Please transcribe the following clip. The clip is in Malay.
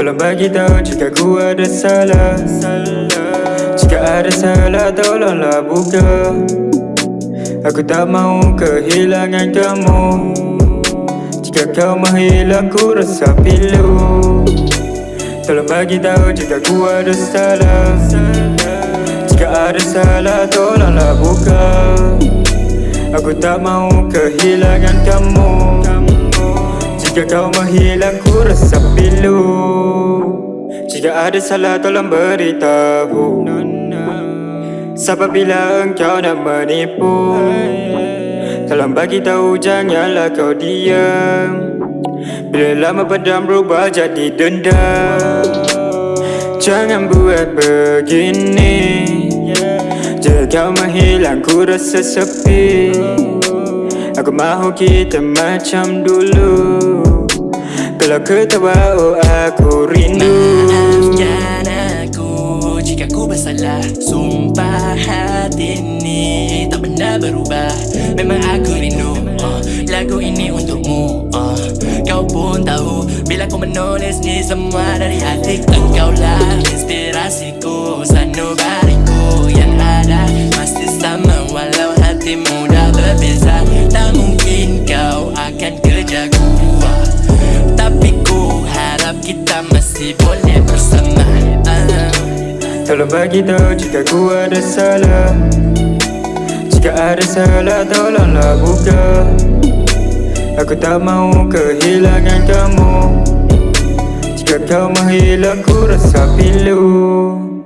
Tolong bagi tahu jika ku ada salah. Jika ada salah tolonglah buka. Aku tak mau kehilangan kamu. Jika kau menghilang ku rasa pilu. Tolong bagi tahu jika ku ada salah. Jika ada salah tolonglah buka. Aku tak mau kehilangan kamu Jika kau menghilang ku rasa pilu. Jika ada salah tolong beritahu. Sebab bila engkau nak menipu. Tolong bagi tahu janganlah kau diam. Bila lama pedam berubah jadi dendam. Jangan buat begini. Jika kau menghilang ku rasa sepi. Aku mahu kita macam dulu Kalau ketawa oh aku rindu. Maafkan aku jika ku bersalah. Sumpah hati ini tak pernah berubah. Memang aku rindu uh, lagu ini untukmu uh, Kau pun tahu bila ku menulis ni semua dari hati Engkau lah inspirasiku. Sanubariku masih boleh bersama uh. Tolong bagi tahu jika ku ada salah. Jika ada salah tolonglah buka. Aku tak mau kehilangan kamu. Jika kau menghilang ku rasa pilu